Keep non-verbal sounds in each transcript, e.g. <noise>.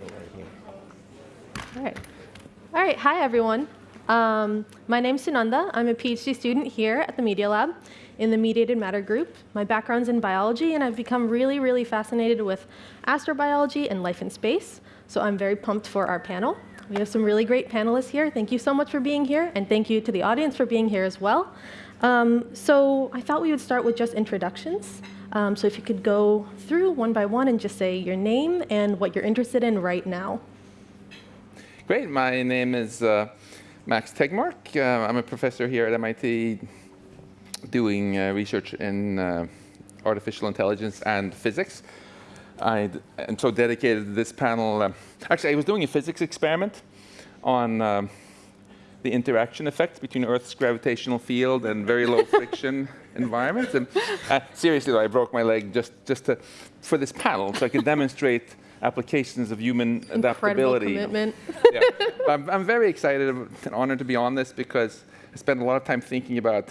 All right. All right. Hi, everyone. Um, my name's Sunanda. I'm a PhD student here at the Media Lab in the Mediated Matter group. My background's in biology, and I've become really, really fascinated with astrobiology and life in space. So I'm very pumped for our panel. We have some really great panelists here. Thank you so much for being here, and thank you to the audience for being here as well. Um, so I thought we would start with just introductions. Um, so if you could go through one by one and just say your name and what you're interested in right now. Great. My name is uh, Max Tegmark. Uh, I'm a professor here at MIT doing uh, research in uh, artificial intelligence and physics. I am so dedicated to this panel. Uh, actually, I was doing a physics experiment on um, the interaction effects between Earth's gravitational field and very low friction <laughs> environments. And uh, seriously, though, I broke my leg just, just to, for this panel so I could demonstrate <laughs> applications of human Incredible adaptability. commitment. yeah. I'm, I'm very excited and honored to be on this because I spent a lot of time thinking about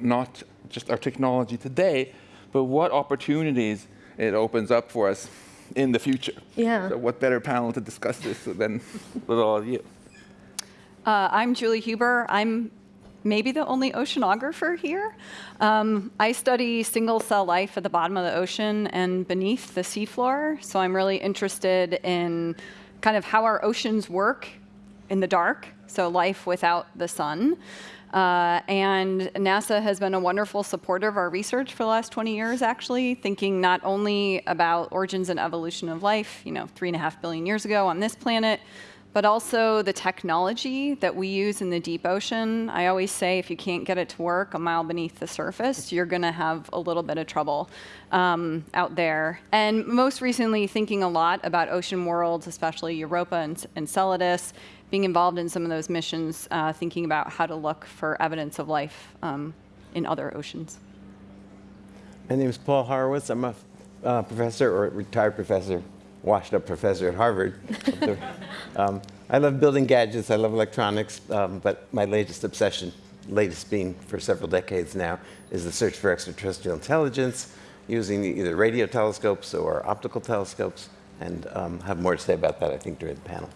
not just our technology today, but what opportunities it opens up for us in the future. Yeah. So what better panel to discuss this than with all of you? Uh, I'm Julie Huber. I'm maybe the only oceanographer here. Um, I study single cell life at the bottom of the ocean and beneath the seafloor. So I'm really interested in kind of how our oceans work in the dark, so life without the sun. Uh, and NASA has been a wonderful supporter of our research for the last 20 years, actually, thinking not only about origins and evolution of life, you know, three and a half billion years ago on this planet, but also the technology that we use in the deep ocean. I always say if you can't get it to work a mile beneath the surface, you're going to have a little bit of trouble um, out there. And most recently, thinking a lot about ocean worlds, especially Europa and Enceladus, being involved in some of those missions, uh, thinking about how to look for evidence of life um, in other oceans. My name is Paul Horowitz. I'm a uh, professor or retired professor, washed up professor at Harvard. <laughs> um, I love building gadgets. I love electronics. Um, but my latest obsession, latest being for several decades now, is the search for extraterrestrial intelligence using either radio telescopes or optical telescopes. And um, have more to say about that, I think, during the panel.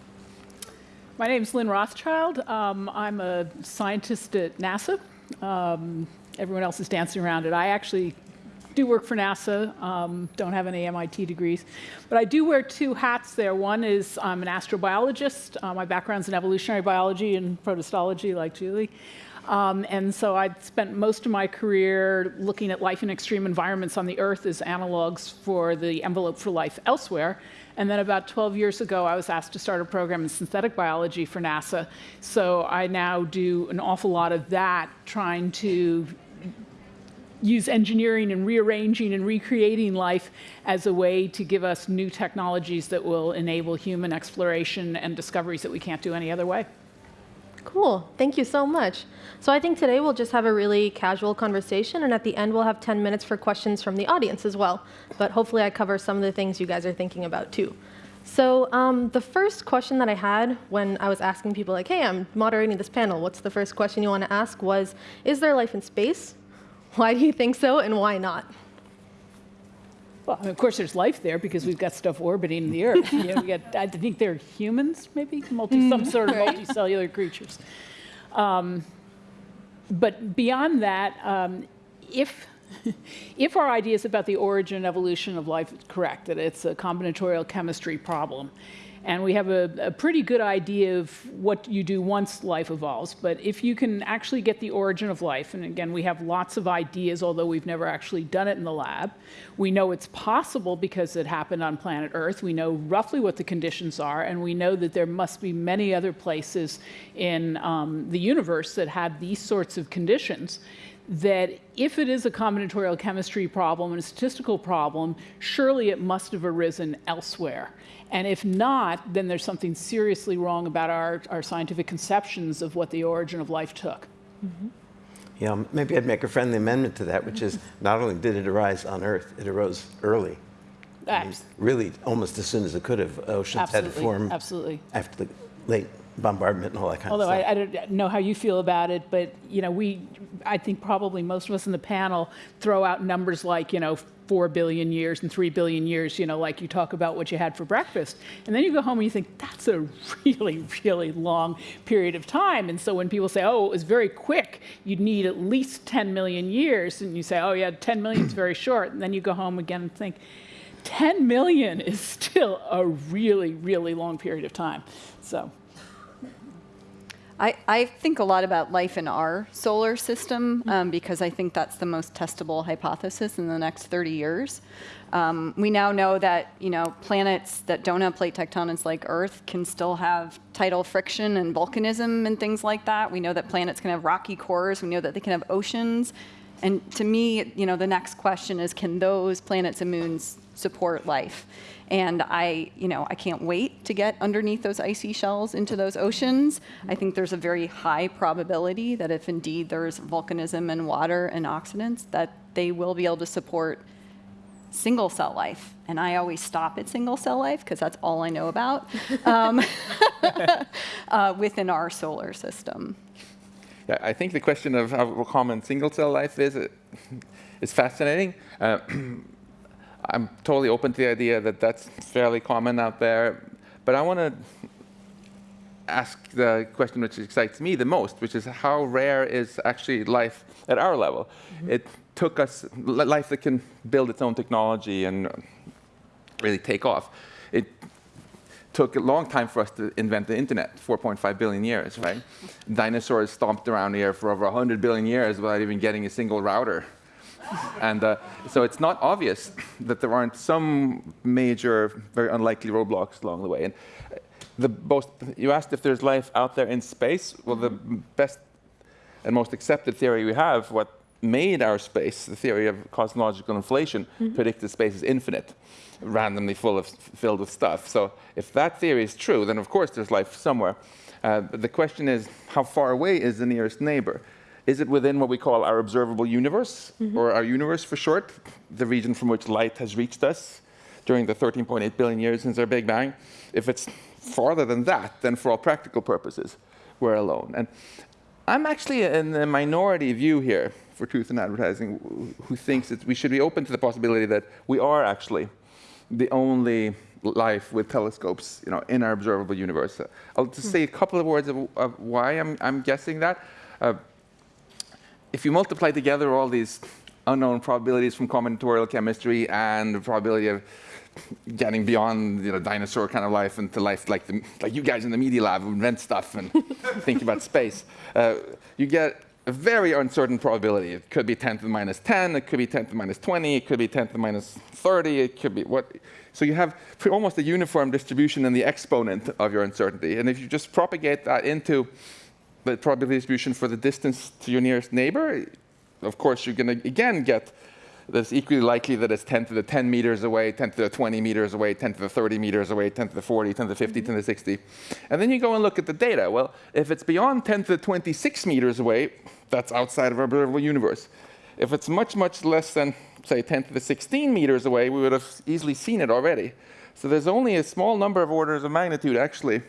My name is Lynn Rothschild. Um, I'm a scientist at NASA. Um, everyone else is dancing around it. I actually do work for NASA, um, don't have any MIT degrees. But I do wear two hats there. One is I'm an astrobiologist. Uh, my background's in evolutionary biology and protistology, like Julie. Um, and so I spent most of my career looking at life in extreme environments on the Earth as analogs for the envelope for life elsewhere. And then about 12 years ago, I was asked to start a program in synthetic biology for NASA. So I now do an awful lot of that, trying to use engineering and rearranging and recreating life as a way to give us new technologies that will enable human exploration and discoveries that we can't do any other way. Cool. Thank you so much. So I think today we'll just have a really casual conversation, and at the end we'll have 10 minutes for questions from the audience as well. But hopefully I cover some of the things you guys are thinking about too. So um, the first question that I had when I was asking people like, hey, I'm moderating this panel, what's the first question you want to ask was, is there life in space? Why do you think so, and why not? Well, of course, there's life there because we've got stuff orbiting the Earth. You know, got, I think they're humans, maybe multi, some sort of multicellular creatures. Um, but beyond that, um, if <laughs> if our ideas about the origin and evolution of life is correct, that it's a combinatorial chemistry problem, and we have a, a, pretty good idea of what you do once life evolves. But if you can actually get the origin of life, and again, we have lots of ideas, although we've never actually done it in the lab. We know it's possible because it happened on planet Earth. We know roughly what the conditions are, and we know that there must be many other places in um, the universe that had these sorts of conditions that if it is a combinatorial chemistry problem and a statistical problem, surely it must have arisen elsewhere. And if not, then there's something seriously wrong about our, our scientific conceptions of what the origin of life took. Mm -hmm. Yeah, maybe I'd make a friendly amendment to that, which is <laughs> not only did it arise on Earth, it arose early. I mean, really, almost as soon as it could have, oceans absolutely, had to form absolutely. after the late bombardment and all that kind Although of stuff. I, I don't know how you feel about it, but, you know, we, I think probably most of us in the panel throw out numbers like, you know, 4 billion years and 3 billion years, you know, like you talk about what you had for breakfast. And then you go home and you think, that's a <laughs> really, really long period of time. And so when people say, oh, it was very quick, you'd need at least 10 million years, and you say, oh, yeah, 10 million is very short. And then you go home again and think, 10 million is still a really, really long period of time. So. I, I think a lot about life in our solar system um, because I think that's the most testable hypothesis in the next 30 years. Um, we now know that you know planets that don't have plate tectonics like Earth can still have tidal friction and volcanism and things like that. We know that planets can have rocky cores. We know that they can have oceans. And to me, you know, the next question is, can those planets and moons support life? And I, you know, I can't wait to get underneath those icy shells into those oceans. I think there's a very high probability that if indeed there's volcanism and water and oxidants, that they will be able to support single cell life. And I always stop at single cell life because that's all I know about um, <laughs> uh, within our solar system. Yeah, I think the question of how common single cell life is uh, is fascinating. Uh, <clears throat> I'm totally open to the idea that that's fairly common out there, but I want to ask the question which excites me the most, which is how rare is actually life at our level? Mm -hmm. It took us life that can build its own technology and really take off. It took a long time for us to invent the internet, 4.5 billion years, right? <laughs> Dinosaurs stomped around here for over 100 billion years without even getting a single router. <laughs> and uh, so it's not obvious that there aren't some major, very unlikely roadblocks along the way. And the most, you asked if there's life out there in space. Well, the best and most accepted theory we have, what made our space, the theory of cosmological inflation, mm -hmm. predicted space is infinite, randomly full of, filled with stuff. So if that theory is true, then of course there's life somewhere. Uh, but the question is, how far away is the nearest neighbor? Is it within what we call our observable universe, mm -hmm. or our universe for short, the region from which light has reached us during the 13.8 billion years since our Big Bang? If it's farther than that, then for all practical purposes, we're alone. And I'm actually in the minority view here for truth in advertising who thinks that we should be open to the possibility that we are actually the only life with telescopes you know, in our observable universe. I'll just say a couple of words of, of why I'm, I'm guessing that. Uh, if you multiply together all these unknown probabilities from combinatorial chemistry and the probability of getting beyond you know, dinosaur kind of life into life like, the, like you guys in the Media Lab who invent stuff and <laughs> think about space, uh, you get a very uncertain probability. It could be 10 to the minus 10, it could be 10 to the minus 20, it could be 10 to the minus 30, it could be what. So you have almost a uniform distribution in the exponent of your uncertainty. And if you just propagate that into the probability distribution for the distance to your nearest neighbor, of course, you're going to, again, get that's equally likely that it's 10 to the 10 meters away, 10 to the 20 meters away, 10 to the 30 meters away, 10 to the 40, 10 to the 50, 10 to the 60. And then you go and look at the data. Well, if it's beyond 10 to the 26 meters away, that's outside of our observable universe. If it's much, much less than, say, 10 to the 16 meters away, we would have easily seen it already. So there's only a small number of orders of magnitude, actually,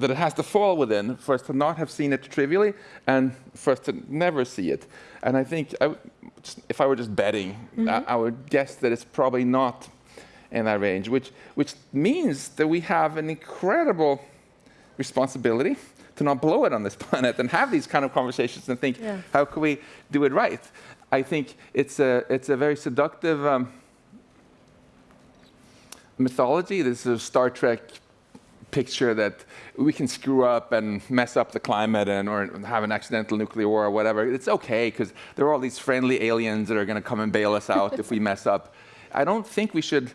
that it has to fall within for us to not have seen it trivially and for us to never see it. And I think I, if I were just betting, mm -hmm. I, I, would guess that it's probably not in that range, which, which means that we have an incredible responsibility to not blow it on this <laughs> planet and have these kind of conversations and think, yeah. how can we do it right? I think it's a, it's a very seductive um, mythology. This is a Star Trek picture that we can screw up and mess up the climate and or have an accidental nuclear war or whatever. It's okay because there are all these friendly aliens that are going to come and bail us out if we <laughs> mess up. I don't think we should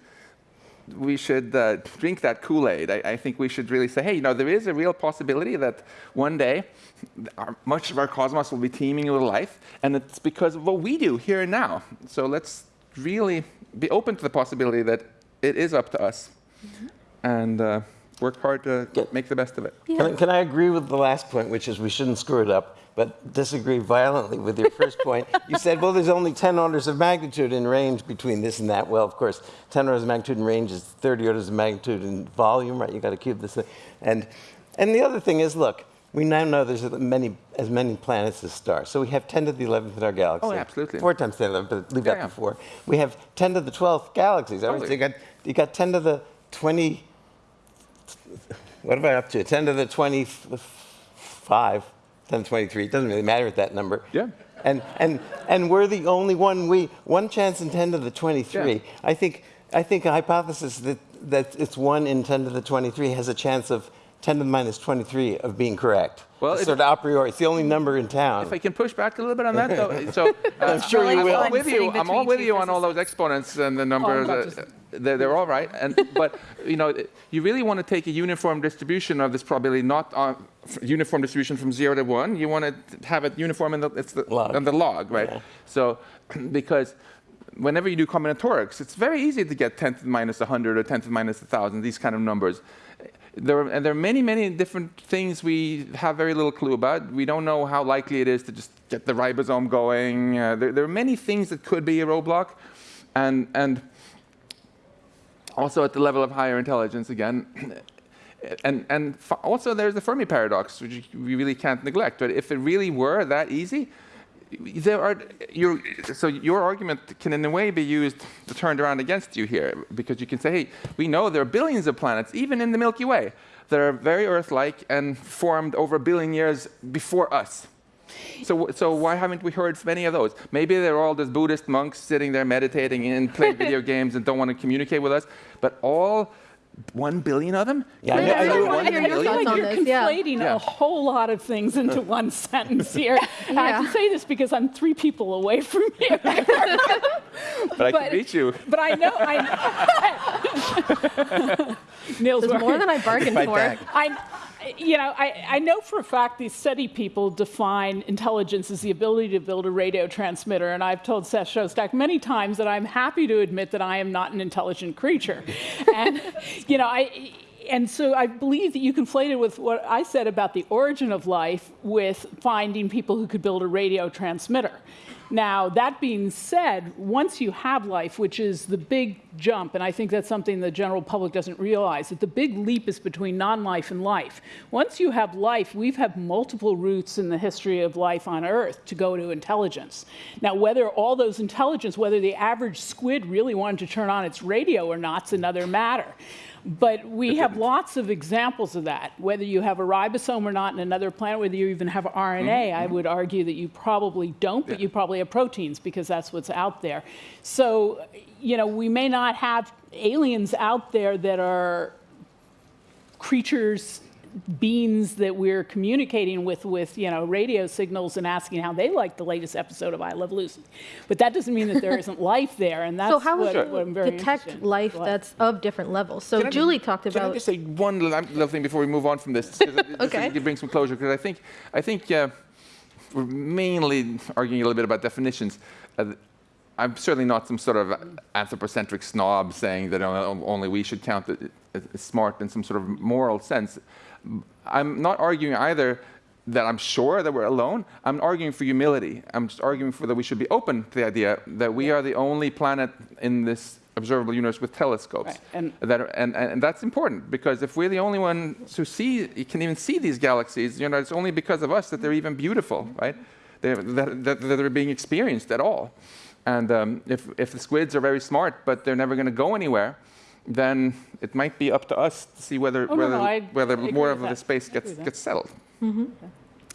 we should uh, drink that Kool-Aid. I, I, think we should really say, hey, you know, there is a real possibility that one day our, much of our cosmos will be teeming with life, and it's because of what we do here and now. So let's really be open to the possibility that it is up to us. Mm -hmm. And uh, work hard to make the best of it. Can, I, can I agree with the last point, which is we shouldn't screw it up, but disagree violently with your first point? <laughs> You said, well, there's only 10 orders of magnitude in range between this and that. Well, of course, 10 orders of magnitude in range is 30 orders of magnitude in volume, right? You got to cube this thing. And, and the other thing is, look, we now know there's as many, as many planets as stars. So we have 10 to the 11th in our galaxy. Oh, absolutely. Four times 10 to the 11th, but leave Yeah, that yeah. before. We have 10 to the 12th galaxies. I mean, so Totally. you, got, you got 10 to the 20, what am I up to? 10 to the 25, 10 to 23. It doesn't really matter at that number. Yeah. And, and, and we're the only one, we, one chance in 10 to the 23. Yeah. I think, I think a hypothesis that, that it's 1 in 10 to the 23 has a chance of 10 to the minus 23 of being correct. Well, It's if- sort of a priori. It's the only number in town. If I can push back a little bit on that, though. So <laughs> uh, I'm sure you will. I'm all with you. I'm all with you on all those exponents and the numbers. about uh, to- they're, they're all right. And <laughs> but you know, you really want to take a uniform distribution of this probability, not on uniform distribution from zero to one. You want to have it uniform in the it's the Log. in the log, right? Yeah. So <clears throat> because whenever you do combinatorics, it's very easy to get 10 to the minus 100 or 10 to the minus 1,000, these kind of numbers. There are, and there are many, many different things we have very little clue about. We don't know how likely it is to just get the ribosome going. Uh, there, there are many things that could be a roadblock. And, and also at the level of higher intelligence, again, <clears throat> and, and also there's the Fermi paradox, which we really can't neglect. But if it really were that easy, there are your so your argument can in a way be used to turned around against you here because you can say hey we know there are billions of planets even in the milky way that are very earth-like and formed over a billion years before us so, so why haven't we heard from any of those? Maybe they're all just Buddhist monks sitting there meditating and <laughs> playing video games and don't want to communicate with us. But all one billion of them? Yeah, I Can know- you I know- I hear your billion? thoughts on you're this, conflating Yeah. a whole lot of things into <laughs> one sentence here. And I can say this because I'm three people away from <laughs> you. But I but- can beat you. But I know, I Neil's There's more than I bargained for. back. I, you know, I, I know for a fact these SETI people define intelligence as the ability to build a radio transmitter, and I've told Seth Shostak many times that I'm happy to admit that I am not an intelligent creature, <laughs> and you know, I. And so I believe that you conflated with what I said about the origin of life with finding people who could build a radio transmitter. Now, that being said, once you have life, which is the big jump, and I think that's something the general public doesn't realize, that the big leap is between non life and life. Once you have life, we've had multiple routes in the history of life on Earth to go to intelligence. Now, whether all those intelligence, whether the average squid really wanted to turn on its radio or not, is another matter. But we have lots of examples of that. Whether you have a ribosome or not in another planet, whether you even have RNA, mm-hmm. I mm-hmm. would argue that you probably don't, but you probably have proteins because that's what's out there. So, you know, we may not have aliens out there that are creatures beings that we're communicating with with you know radio signals and asking how they like the latest episode of I Love Lucy, but that doesn't mean that there isn't <laughs> life there, and that's So how would what, you what I'm very detect interested in. life Go that's of different levels? So Can I just- Julie talked Can I just say one little, little thing before we move on from this? <laughs> Okay. To bring some closure, because I think, I think uh, we're mainly arguing a little bit about definitions. Uh, I'm certainly not some sort of anthropocentric snob saying that only we should count it as smart in some sort of moral sense. I'm not arguing either that I'm sure that we're alone. I'm arguing for humility. I'm just arguing for that we should be open to the idea that we are the only planet in this observable universe with telescopes. Right, and- that are, and, and that's important because if we're the only ones who see, can even see these galaxies, you know, it's only because of us that they're even beautiful, right? They're, that, that, that they're being experienced at all. And um, if, if the squids are very smart, but they're never going to go anywhere, then it might be up to us to see whether, Oh, whether, no, I whether more of that. the space gets, agree with that. gets settled. Mm-hmm.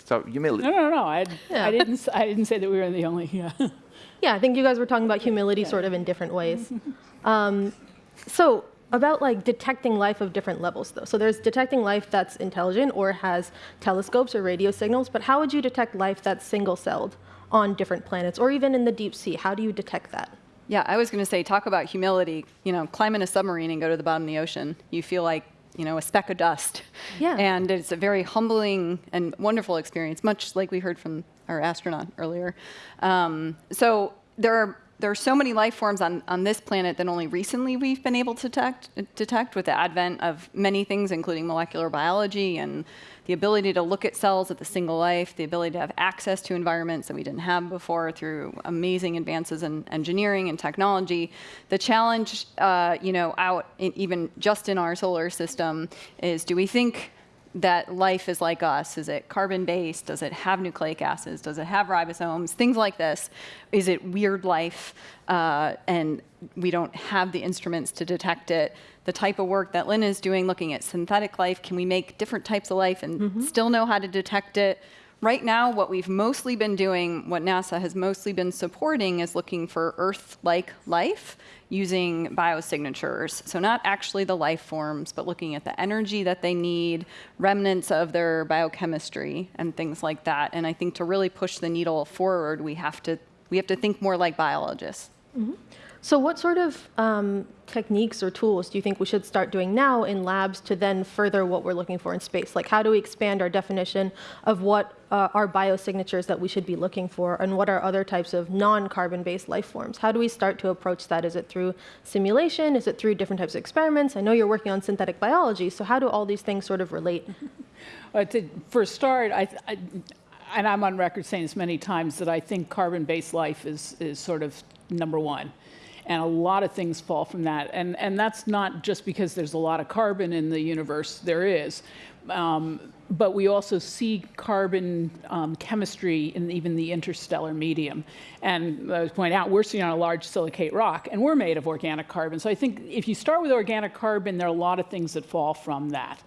So humility. No, no, no. I, Yeah. I didn't. s- I didn't say that we were the only. Yeah. <laughs> Yeah, I think you guys were talking about humility sort of in different ways. <laughs> Um, so about like detecting life of different levels though. So there's detecting life that's intelligent or has telescopes or radio signals, but how would you detect life that's single-celled on different planets or even in the deep sea? How do you detect that? Yeah, I was going to say, talk about humility. You know, climb in a submarine and go to the bottom of the ocean. You feel like, you know, a speck of dust. Yeah. And it's a very humbling and wonderful experience, much like we heard from our astronaut earlier. Um, so there are there are so many life forms on, on this planet that only recently we've been able to detect, detect with the advent of many things, including molecular biology and the ability to look at cells at the single life, the ability to have access to environments that we didn't have before through amazing advances in engineering and technology. The challenge, uh, you know, out in, even just in our solar system is do we think that life is like us? Is it carbon based? Does it have nucleic acids? Does it have ribosomes? Things like this. Is it weird life? Uh, and we don't have the instruments to detect it. The type of work that Lynn is doing, looking at synthetic life, can we make different types of life and still know how to detect it? Right now, what we've mostly been doing, what NASA has mostly been supporting, is looking for Earth like life using biosignatures. So, not actually the life forms, but looking at the energy that they need, remnants of their biochemistry, and things like that. And I think to really push the needle forward, we have to, we have to think more like biologists. Mm-hmm. So, what sort of um, techniques or tools do you think we should start doing now in labs to then further what we're looking for in space? Like, how do we expand our definition of what uh, are biosignatures that we should be looking for, and what are other types of non carbon based life forms? How do we start to approach that? Is it through simulation? Is it through different types of experiments? I know you're working on synthetic biology, so how do all these things sort of relate? <laughs> Uh, to, for a start, I, I, and I'm on record saying this many times, that I think carbon-based life is, is sort of number one. And a lot of things fall from that. And, and that's not just because there's a lot of carbon in the universe, there is. Um, but we also see carbon um, chemistry in even the interstellar medium. And I was pointing out, we're sitting on a large silicate rock, and we're made of organic carbon. So I think if you start with organic carbon, there are a lot of things that fall from that.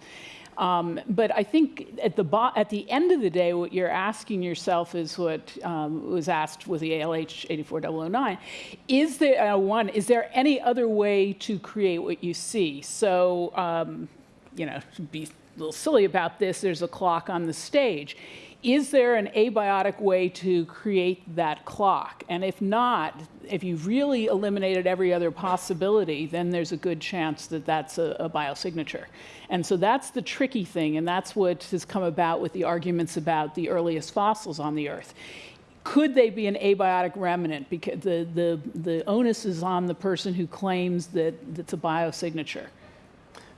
Um, but I think at the, at the end of the day, what you're asking yourself is what um, was asked with the ALH 84009. Is there, uh, one, is there any other way to create what you see? So, um, you know, be a little silly about this, there's a clock on the stage. Is there an abiotic way to create that clock? And if not, if you've really eliminated every other possibility, then there's a good chance that that's a, a biosignature. And so that's the tricky thing, and that's what has come about with the arguments about the earliest fossils on the Earth. Could they be an abiotic remnant? Because the, the, the onus is on the person who claims that it's a biosignature.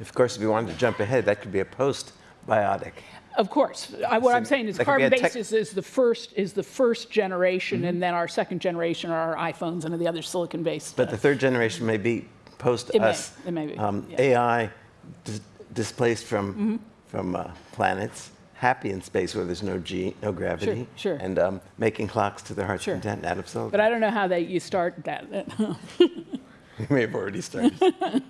Of course, if you wanted to jump ahead, that could be a post-biotic. Of course. I, what I'm saying is that could be a carbon tech- based is, the first is the first generation, and then our second generation are our iPhones and the other silicon based. But the third generation may be post It may. us. It may be, Um, yeah. AI dis- displaced from from uh, planets, happy in space where there's no G, no gravity, sure. and um, making clocks to their heart's Sure. content out of silicon. but I don't know how that you start that. <laughs> <laughs> we may have already started. <laughs>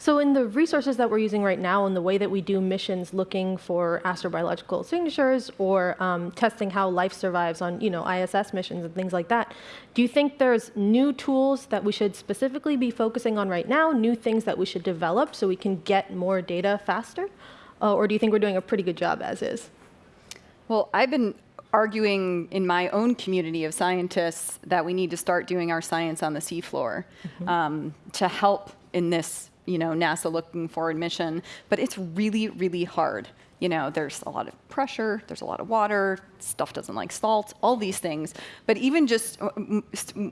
So, in the resources that we're using right now, and the way that we do missions looking for astrobiological signatures or um, testing how life survives on, you know, ISS missions and things like that, do you think there's new tools that we should specifically be focusing on right now? New things that we should develop so we can get more data faster, uh, or do you think we're doing a pretty good job as is? Well, I've been arguing in my own community of scientists that we need to start doing our science on the seafloor um, to help in this, you know, NASA looking forward mission. But it's really, really hard. You know, there's a lot of pressure, there's a lot of water, stuff doesn't like salt, all these things. But even just uh,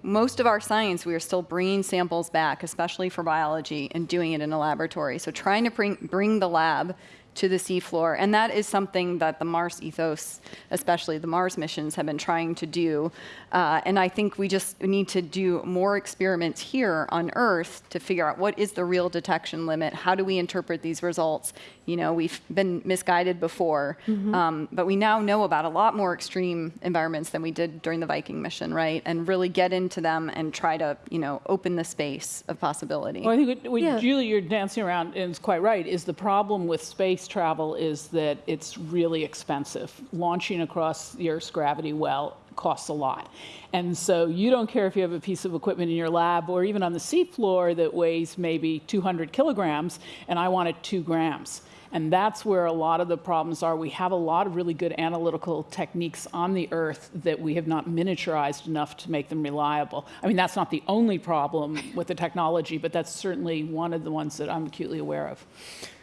most of our science, we are still bringing samples back, especially for biology, and doing it in a laboratory. So trying to bring, bring the lab to the seafloor. And that is something that the Mars ethos, especially the Mars missions, have been trying to do. Uh, and I think we just need to do more experiments here on Earth to figure out what is the real detection limit. How do we interpret these results? You know, we've been misguided before, um, but we now know about a lot more extreme environments than we did during the Viking mission, right? And really get into them and try to, you know, open the space of possibility. Well, I think what, what Yeah. Julie, you're dancing around, and it's quite right, is the problem with space travel is that it's really expensive. Launching across the Earth's gravity well costs a lot. And so you don't care if you have a piece of equipment in your lab or even on the seafloor that weighs maybe 200 kilograms, and I want it two grams. And that's where a lot of the problems are. We have a lot of really good analytical techniques on the Earth that we have not miniaturized enough to make them reliable. I mean, that's not the only problem with the technology, but that's certainly one of the ones that I'm acutely aware of.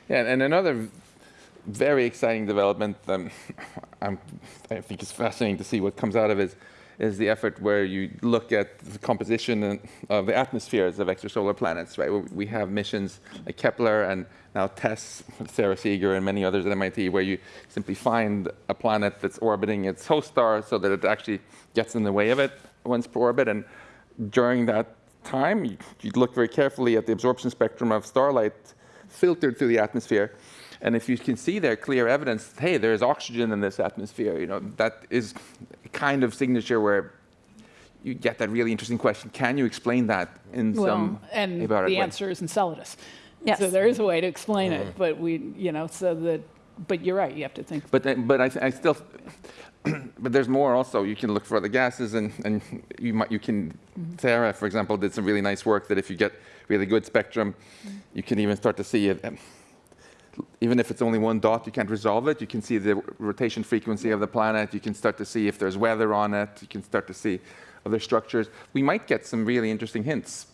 Yeah, and another very exciting development um, <laughs> I think it's fascinating to see what comes out of it is the effort where you look at the composition of the atmospheres of extrasolar planets, right? We- have missions like Kepler and now TESS, Sara Seager and many others at MIT, where you simply find a planet that's orbiting its host star so that it actually gets in the way of it once per orbit. And during that time, you look very carefully at the absorption spectrum of starlight filtered through the atmosphere. And if you can see there clear evidence, hey, there's oxygen in this atmosphere, you know, that is a kind of signature where you get that really interesting question, can you explain that in Well, some and the way? answer is Enceladus. Yes. So there is a way to explain it, mm-hmm. but we, you know, so that, but you're right, you have to think. But, then- but I, th- I still, <clears throat> but there's more also. You can look for other gases, and, and you might, you can, mm-hmm. Sara, for example, did some really nice work that if you get really good spectrum, mm-hmm. you can even start to see it. Even if it's only one dot, you can't resolve it. You can see the rotation frequency of the planet. You can start to see if there's weather on it. You can start to see other structures. We might get some really interesting hints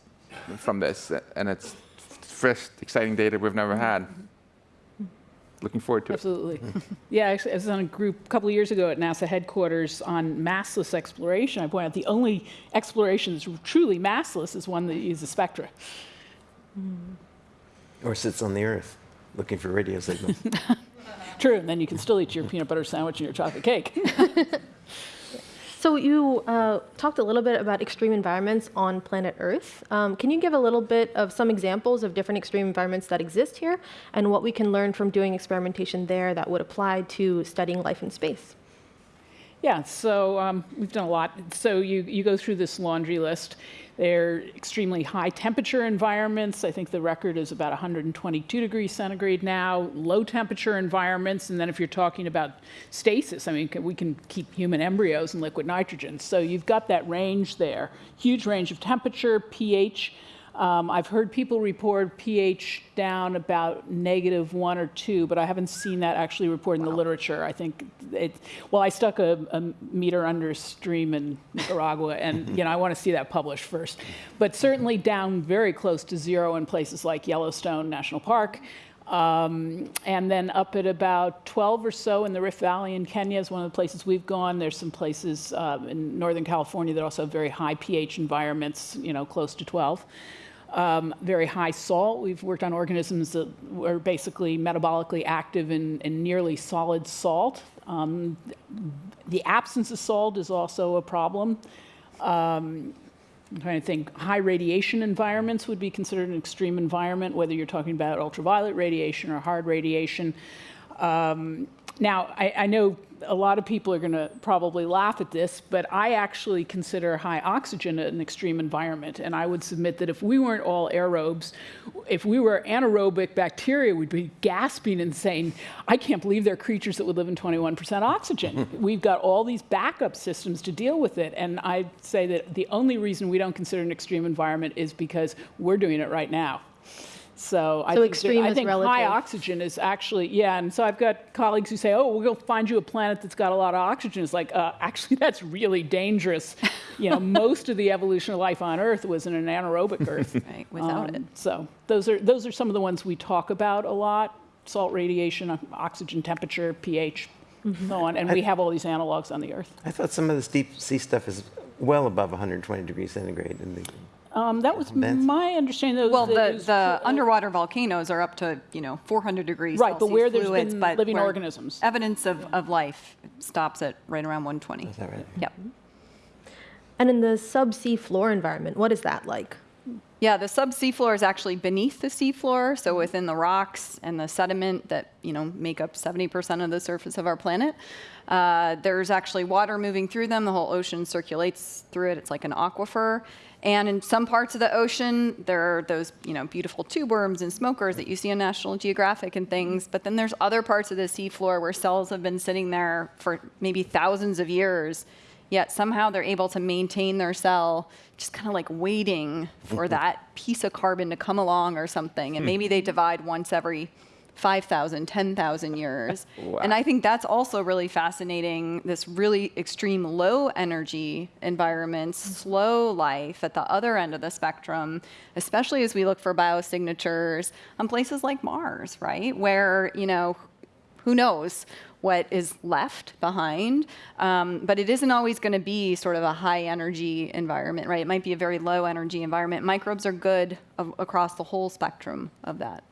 from this, and it's fresh, exciting data we've never had. Looking forward to it. Absolutely. <laughs> Yeah, actually, I was on a group a couple of years ago at NASA headquarters on massless exploration. I pointed out the only exploration that's truly massless is one that uses spectra. Or sits on the Earth looking for radio signals. <laughs> True, and then you can still eat your peanut butter sandwich and your chocolate cake. <laughs> So you uh, talked a little bit about extreme environments on planet Earth. Um, can you give a little bit of some examples of different extreme environments that exist here and what we can learn from doing experimentation there that would apply to studying life in space? Yeah, so um, we've done a lot. So you, you go through this laundry list. They're extremely high temperature environments. I think the record is about 122 degrees centigrade now, low temperature environments. And then if you're talking about stasis, I mean, we can keep human embryos in liquid nitrogen. So you've got that range there, huge range of temperature, pH. Um, I've heard people report pH down about negative one or two, but I haven't seen that actually reported in the literature. I think it, well, I stuck a, a meter under a stream in Nicaragua, and <laughs> you know I want to see that published first. But certainly down very close to zero in places like Yellowstone National Park. Um, and then up at about 12 or so in the Rift Valley in Kenya is one of the places we've gone. There's some places uh, in Northern California that also have very high pH environments, you know, close to 12. Um, very high salt. We've worked on organisms that were basically metabolically active in, in nearly solid salt. Um, the absence of salt is also a problem. Um, I'm trying to think. High radiation environments would be considered an extreme environment, whether you're talking about ultraviolet radiation or hard radiation. Um, now, I, I know a lot of people are going to probably laugh at this, but I actually consider high oxygen an extreme environment. And I would submit that if we weren't all aerobes, if we were anaerobic bacteria, we'd be gasping and saying, I can't believe there are creatures that would live in 21% oxygen. Hmm. We've got all these backup systems to deal with it. And I'd say that the only reason we don't consider an extreme environment is because we're doing it right now. So, I think, extreme I is think high oxygen is actually, yeah. And so I've got colleagues who say, oh, we'll go find you a planet that's got a lot of oxygen. It's like, uh, actually, <laughs> that's really dangerous. You know, <laughs> most of the evolution of life on Earth was in an anaerobic Earth. <laughs> Right, without it. So those are, those are some of the ones we talk about a lot. Salt radiation, oxygen temperature, pH, so on. And we have all these analogs on the Earth. I thought some of this deep sea stuff is well above 120 degrees centigrade. In the, Um, that was Vents? my understanding. Those, Well, that the, the underwater volcanoes are up to, you know, 400 degrees Right, but where there's fluids, been living where organisms. Evidence of, of life stops at right around 120. is that right? Yep. And in the subsea floor environment, what is that like? Yeah, the subsea floor is actually beneath the seafloor, so within the rocks and the sediment that you know make up 70% of the surface of our planet. Uh, there's actually water moving through them. The whole ocean circulates through it. It's like an aquifer. And in some parts of the ocean, there are those you know beautiful tube worms and smokers that you see on National Geographic and things. But then there's other parts of the seafloor where cells have been sitting there for maybe thousands of years yet somehow they're able to maintain their cell just kind of like waiting for mm-hmm. that piece of carbon to come along or something. And hmm. maybe they divide once every 5000 10000 years. <laughs> And i think that's also really fascinating this really extreme low energy environments hmm. slow life at the other end of the spectrum especially as we look for biosignatures on places like mars right? Where you know who knows what is left behind. Um, but it isn't always going to be sort of a high energy environment, right? It might be a very low energy environment. Microbes are good a- across the whole spectrum of that.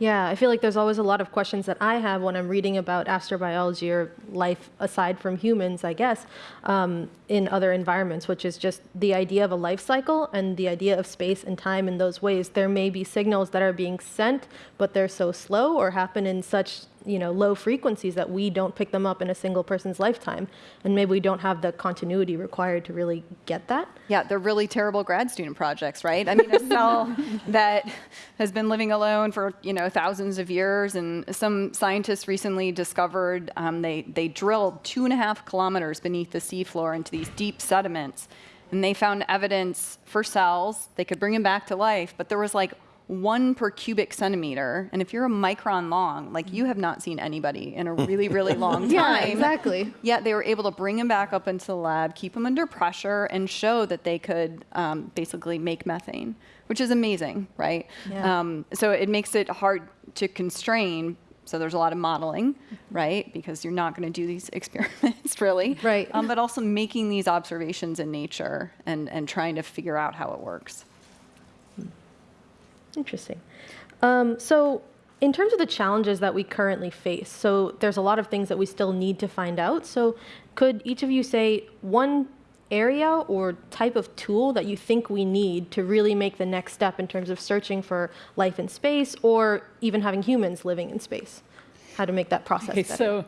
Yeah, I feel like there's always a lot of questions that I have when I'm reading about astrobiology or life aside from humans, I guess, um, in other environments, which is just the idea of a life cycle and the idea of space and time in those ways. There may be signals that are being sent, but they're so slow or happen in such you know low frequencies that we don't pick them up in a single person's lifetime, and maybe we don't have the continuity required to really get that. Yeah, they're really terrible grad student projects, right? I mean, a cell <laughs> that has been living alone for you know thousands of years, and some scientists recently discovered um, they they drilled two and a half kilometers beneath the seafloor into these deep sediments, and they found evidence for cells. They could bring them back to life, but there was like one per cubic centimeter, and if you're a micron long, like you have not seen anybody in a really, really <laughs> long time. Yeah, exactly. Yet they were able to bring him back up into the lab, keep him under pressure, and show that they could um, basically make methane, which is amazing, right? Yeah. Um, so it makes it hard to constrain. So there's a lot of modeling, right? Because you're not going to do these <laughs> experiments, really. Right. Um, but also making these observations in nature and, and trying to figure out how it works. Interesting. Um, so, in terms of the challenges that we currently face, so there's a lot of things that we still need to find out. So, could each of you say one area or type of tool that you think we need to really make the next step in terms of searching for life in space or even having humans living in space? How to make that process Okay, better? so,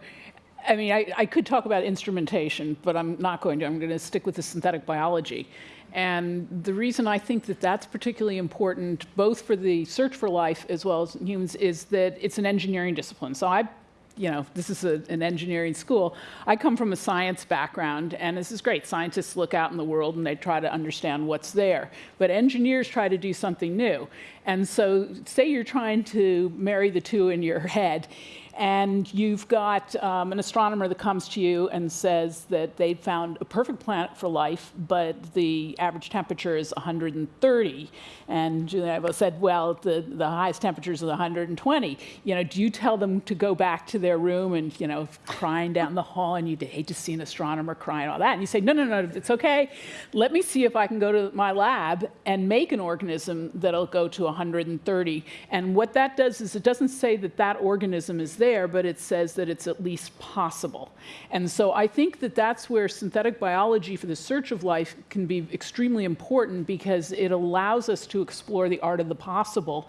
I mean, I, I could talk about instrumentation, but I'm not going to. I'm going to stick with the synthetic biology. And the reason I think that that's particularly important, both for the search for life as well as humans, is that it's an engineering discipline. So I, you know, this is a, an engineering school. I come from a science background, and this is great. Scientists look out in the world and they try to understand what's there. But engineers try to do something new. And so, say you're trying to marry the two in your head, and you've got um, an astronomer that comes to you and says that they'd found a perfect planet for life, but the average temperature is 130. And Julian said, well, the, the highest temperature is 120. You know, do you tell them to go back to their room and, you know, crying down the hall, and you'd hate to see an astronomer crying all that. And you say, no, no, no, it's okay. Let me see if I can go to my lab and make an organism that'll go to 130. And what that does is it doesn't say that that organism is there, but it says that it's at least possible. And so I think that that's where synthetic biology for the search of life can be extremely important because it allows us to explore the art of the possible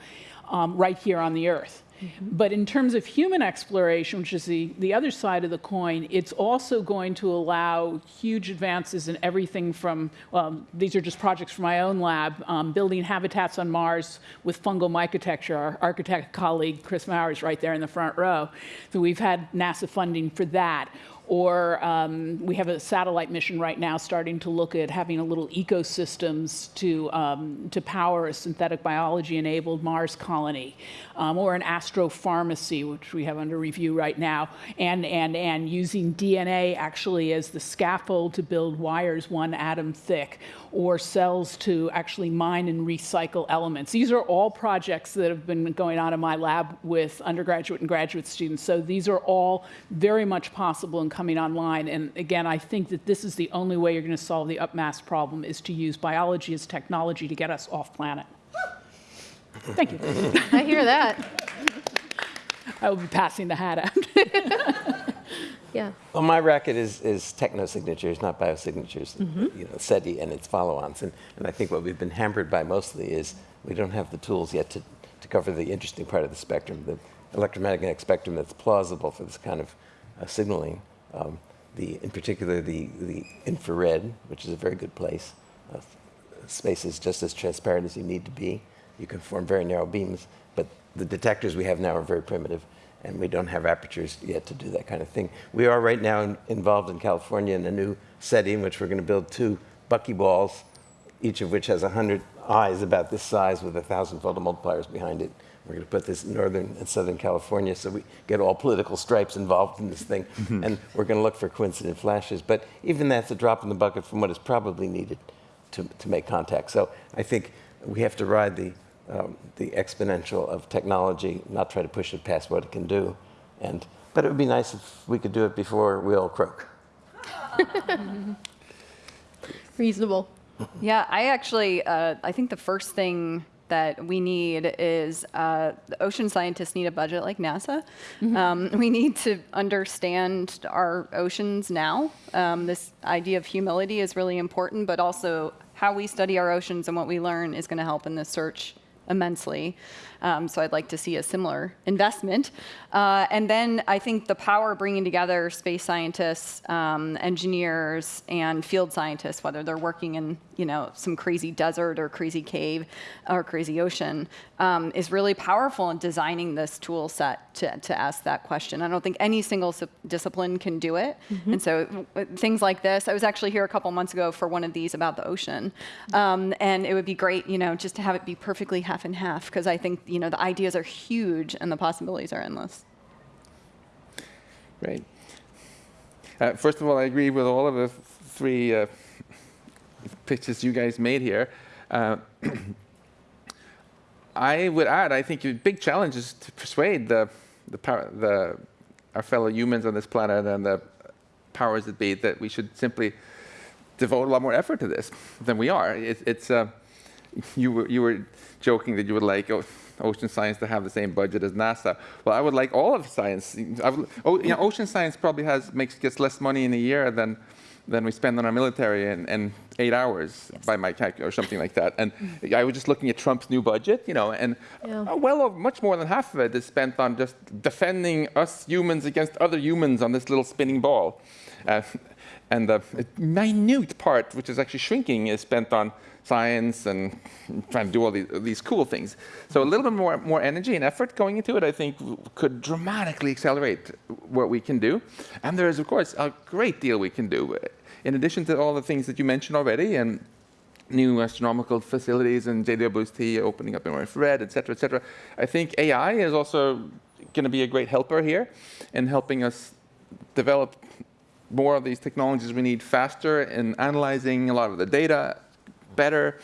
um, right here on the Earth. But in terms of human exploration, which is the, the other side of the coin, it's also going to allow huge advances in everything from, well, these are just projects from my own lab, um, building habitats on Mars with fungal mycotecture. Our architect colleague, Chris Maurer, right there in the front row. So we've had NASA funding for that. Or um, we have a satellite mission right now starting to look at having a little ecosystems to, um, to power a synthetic biology enabled Mars colony, um, or an astropharmacy, which we have under review right now, and, and, and using DNA actually as the scaffold to build wires one atom thick, or cells to actually mine and recycle elements. These are all projects that have been going on in my lab with undergraduate and graduate students. So these are all very much possible and coming online. And again, I think that this is the only way you're going to solve the upmass problem is to use biology as technology to get us off planet. Thank you. I hear that. <laughs> I will be passing the hat out. <laughs> Yeah. Well, my racket is, is techno-signatures, not biosignatures, you know, SETI and its follow-ons. And, and I think what we've been hampered by mostly is we don't have the tools yet to, to cover the interesting part of the spectrum, the electromagnetic spectrum that's plausible for this kind of uh, signaling. Um, the, in particular, the, the infrared, which is a very good place. Uh, space is just as transparent as you need to be. You can form very narrow beams, but the detectors we have now are very primitive, and we don't have apertures yet to do that kind of thing. We are right now in, involved in California in a new SETI in which we're going to build two buckyballs, each of which has 100 eyes about this size with 1,000 photomultipliers behind it. We're going to put this in northern and southern California so we get all political stripes involved in this thing. and we're going to look for coincident flashes. But even that's a drop in the bucket from what is probably needed to, to make contact. So I think we have to ride the, um, the exponential of technology, not try to push it past what it can do. And but it would be nice if we could do it before we all croak. <laughs> Reasonable. Yeah, I actually, uh, I think the first thing that we need is uh, the ocean scientists need a budget like NASA. Um, we need to understand our oceans now. Um, this idea of humility is really important, but also how we study our oceans and what we learn is going to help in this search immensely. Um, so I'd like to see a similar investment. Uh, and then I think the power of bringing together space scientists, um, engineers, and field scientists, whether they're working in you know some crazy desert or crazy cave or crazy ocean, um, is really powerful in designing this tool set to, to ask that question. I don't think any single discipline can do it. And so things like this, I was actually here a couple months ago for one of these about the ocean. Um, and it would be great, you know, just to have it be perfectly half and half, because I think, you know, the ideas are huge and the possibilities are endless. Great. Uh, first of all, I agree with all of the three uh, pitches you guys made here. Uh, <clears throat> I would add, I think a big challenge is to persuade the, the, power, the, our fellow humans on this planet and the powers that be that we should simply devote a lot more effort to this than we are. It, it's, uh, you, were, you were joking that you would like o- ocean science to have the same budget as NASA. Well, I would like all of science. I would, oh, you know, ocean science probably has makes gets less money in a year than than we spend on our military in, in eight hours by my calc or something like that. And I was just looking at Trump's new budget, you know, and Yeah. well, much more than half of it is spent on just defending us humans against other humans on this little spinning ball. Uh, and the minute part, which is actually shrinking, is spent on science and trying to do all these, these cool things. So a little bit more, more energy and effort going into it, I think, could dramatically accelerate what we can do. And there is, of course, a great deal we can do. In addition to all the things that you mentioned already, and new astronomical facilities and JWST opening up in infrared, et cetera, et cetera. I think AI is also going to be a great helper here in helping us develop more of these technologies we need faster in analyzing a lot of the data better,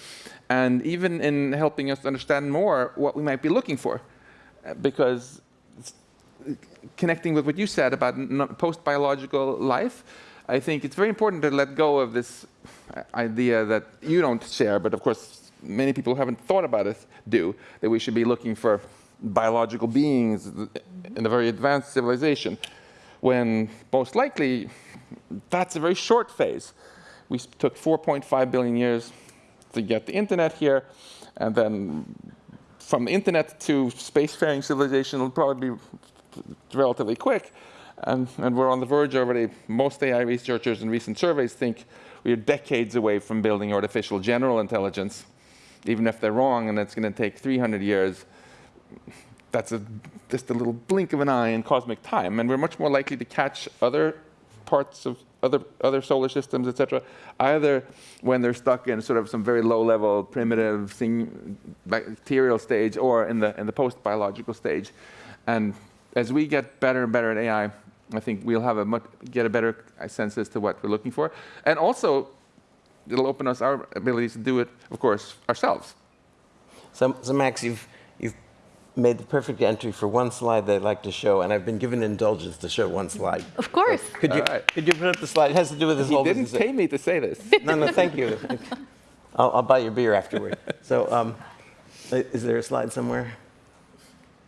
and even in helping us understand more what we might be looking for. Because connecting with what you said about post-biological life, I think it's very important to let go of this idea that you don't share, but of course many people who haven't thought about it do, that we should be looking for biological beings in a very advanced civilization, when most likely that's a very short phase. We took 4.5 billion years to get the internet here, and then from the internet to spacefaring civilization will probably be relatively quick. And, and we're on the verge already. Most AI researchers and recent surveys think we are decades away from building artificial general intelligence. Even if they're wrong and it's going to take 300 years, that's a, just a little blink of an eye in cosmic time. And we're much more likely to catch other parts of other, other solar systems, et cetera, either when they're stuck in sort of some very low level, primitive thing, bacterial stage or in the, in the post biological stage. And as we get better and better at AI, I think we'll have a much, get a better sense as to what we're looking for. And also, it'll open us our abilities to do it, of course, ourselves. So, so Max, you've made the perfect entry for one slide that I'd like to show, and I've been given indulgence to show one slide. Of course. Could you, All right. could you put up the slide? It has to do with this He whole didn't business. pay me to say this. <laughs> No, no, thank you. <laughs> I'll, I'll buy your beer afterward. So, um, is there a slide somewhere?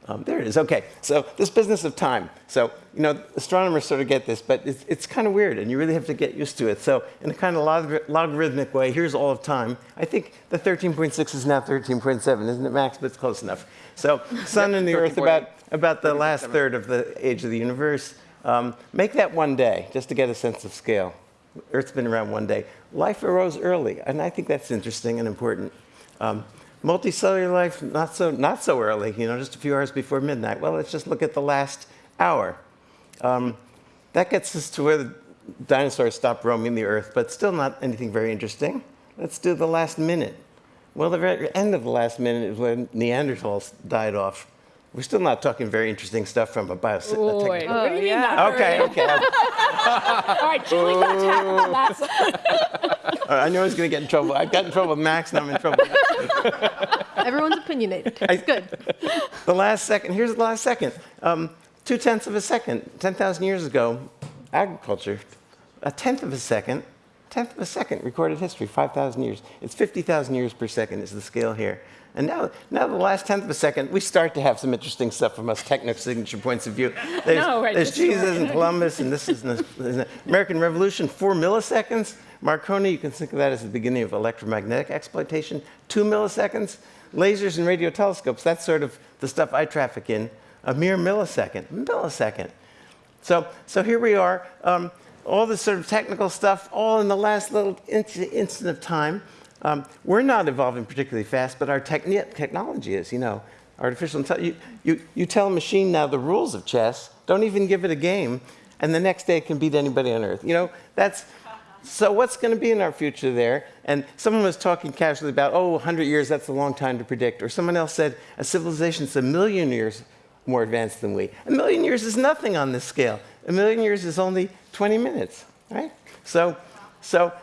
Um, there it is. Okay. So, this business of time. So, you know, astronomers sort of get this, but it's, it's kind of weird, and you really have to get used to it. So, in a kind of log- logarithmic way, here's all of time. I think the 13.6 is now 13.7, isn't it, Max? But it's close enough. So, <laughs> Sun and the Earth about about the last third of the age of the universe. Um, make that one day, just to get a sense of scale. Earth's been around one day. Life arose early, and I think that's interesting and important. Um, multicellular life, not so, not so early, you know, just a few hours before midnight. Well, let's just look at the last hour. Um, that gets us to where the dinosaurs stopped roaming the Earth, but still not anything very interesting. Let's do the last minute. Well, the very end of the last minute is when Neanderthals died off. We're still not talking very interesting stuff from a bio. Boy, what do you mean not Okay, okay. <laughs> All right, Julie, let's tackle that. <laughs> I knew I was going to get in trouble. I got in trouble with Max, now I'm in trouble. <laughs> Everyone's opinionated. It's good. the last second, here's the last second. Um, two tenths of a second. 10,000 years ago, agriculture, a tenth of a second, tenth of a second recorded history, 5,000 years. It's 50,000 years per second is the scale here. And now, now the last tenth of a second, we start to have some interesting stuff from us techno-signature points of view. <laughs> There's, No, right, there's Jesus and Columbus, and this is the, the American Revolution, four milliseconds. Marconi, you can think of that as the beginning of electromagnetic exploitation, two milliseconds. Lasers and radio telescopes, that's sort of the stuff I traffic in, a mere millisecond, millisecond. So, so here we are, um, all this sort of technical stuff, all in the last little instant of time. Um, we're not evolving particularly fast, but our techni- technology is, you know. Artificial intelligence, you, you, you tell a machine now the rules of chess, don't even give it a game, and the next day it can beat anybody on earth. You know, that's, so what's going to be in our future there? And someone was talking casually about, oh, 100 years, that's a long time to predict. Or someone else said, a civilization's a million years more advanced than we. A million years is nothing on this scale. A million years is only 20 minutes, right? So, so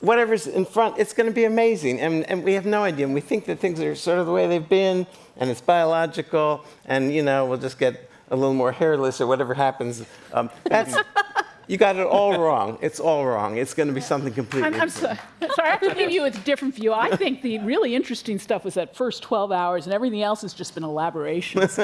whatever's in front, it's going to be amazing. And, and we have no idea. And we think that things are sort of the way they've been, and it's biological, and, you know, we'll just get a little more hairless or whatever happens. Um, that's, <laughs> you got it all wrong. It's all wrong. It's going to be something completely I'm, I'm different. so, <laughs> sorry, I have to give you a different view. I think the really interesting stuff was that first 12 hours, and everything else has just been elaborations. <laughs>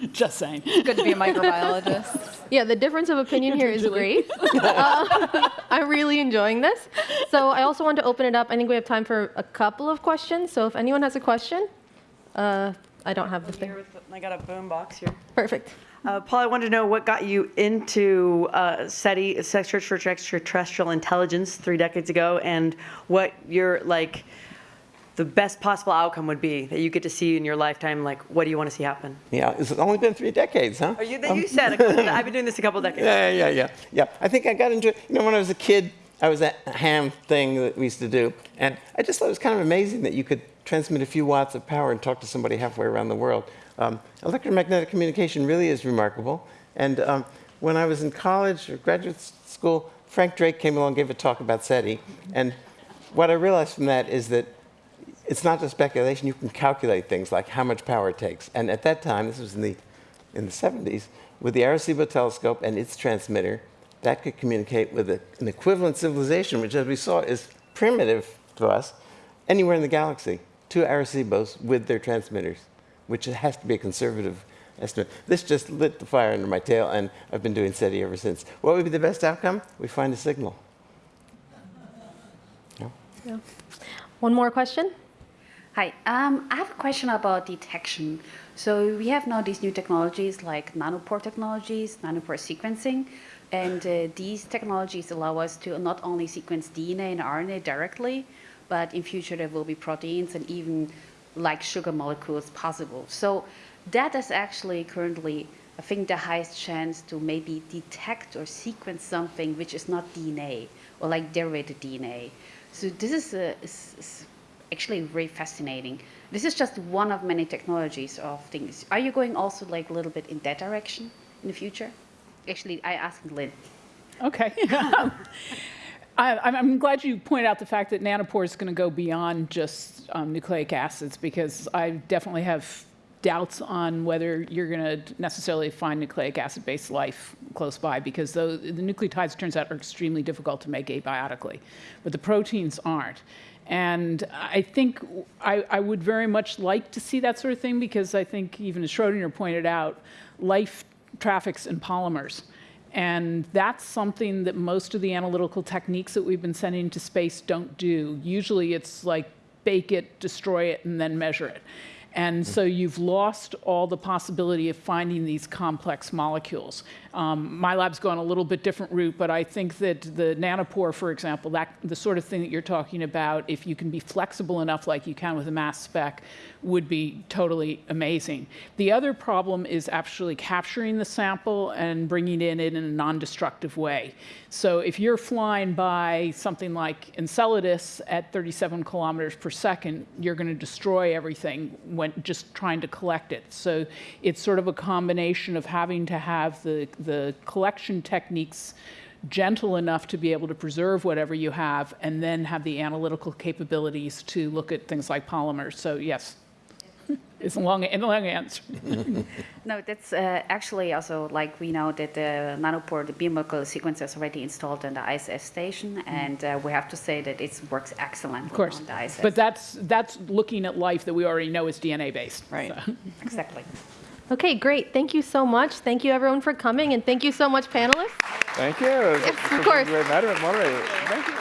<laughs> just saying. Good to be a microbiologist. <laughs> Yeah, the difference of opinion here is great. Uh, <laughs> I'm really enjoying this. So I also want to open it up. I think we have time for a couple of questions. So if anyone has a question, uh, I don't have the thing. Here with the- I got a boom box here. Perfect. Uh, Paul, I wanted to know what got you into uh, SETI, Search for Extraterrestrial Intelligence, three decades ago, and what your like the best possible outcome would be that you get to see in your lifetime. Like, what do you want to see happen? Yeah, it's only been three decades, huh? Oh, you, you said couple- <laughs> I've been doing this a couple decades. Yeah, yeah, yeah, yeah. I think I got into it. You know, when I was a kid, I was at a ham thing that we used to do, and I just thought it was kind of amazing that you could transmit a few watts of power and talk to somebody halfway around the world. Um, electromagnetic communication really is remarkable. And um, when I was in college or graduate school, Frank Drake came along and gave a talk about SETI. And what I realized from that is that it's not just speculation. You can calculate things like how much power it takes. And at that time, this was in the, in the 70s, with the Arecibo telescope and its transmitter, that could communicate with a, an equivalent civilization, which, as we saw, is primitive to us, anywhere in the galaxy. Two Arecibos with their transmitters, which has to be a conservative estimate. This just lit the fire under my tail, and I've been doing SETI ever since. What would be the best outcome? We find a signal. Yeah. Yeah. One more question. Hi, um, I have a question about detection. So we have now these new technologies like nanopore technologies, nanopore sequencing, and uh, these technologies allow us to not only sequence DNA and RNA directly, but in future there will be proteins and even like sugar molecules possible. So that is actually currently, I think, the highest chance to maybe detect or sequence something which is not DNA or like derivative DNA. So this is, a, actually very fascinating. This is just one of many technologies of things. Are you going also like a little bit in that direction in the future? Actually, I asked Lynn. Okay. <laughs> I, I'm- I'm glad you pointed out the fact that nanopore is going to go beyond just um, nucleic acids because I definitely have doubts on whether you're going to necessarily find nucleic acid-based life close by because the nucleotides, turns out, are extremely difficult to make abiotically, but the proteins aren't. And I think I, I would very much like to see that sort of thing because I think, even as Schrodinger pointed out, life traffics in polymers. And that's something that most of the analytical techniques that we've been sending to space don't do. Usually it's like bake it, destroy it, and then measure it. And so you've lost all the possibility of finding these complex molecules. Um, my lab's gone a little bit different route, but I think that the nanopore, for example, that the sort of thing that you're talking about, if you can be flexible enough like you can with a mass spec, would be totally amazing. The other problem is actually capturing the sample and bringing it in in a non-destructive way. So if you're flying by something like Enceladus at 37 kilometers per second, you're going to destroy everything just trying to collect it. So it's sort of a combination of having to have the, the collection techniques gentle enough to be able to preserve whatever you have, and then have the analytical capabilities to look at things like polymers. So yes, it's a long, a long answer. <laughs> No, that's uh, actually also like we know that the nanopore, the biomolecular sequencer is already installed in the ISS station, and uh, we have to say that it works excellently Of course. on the ISS. But that's, that's looking at life that we already know is DNA-based. Right. So. <laughs> exactly. Okay, great. Thank you so much. Thank you everyone for coming, and thank you so much, panelists. Thank you. Yes, of it was a course. Great matter, moderator. Thank you.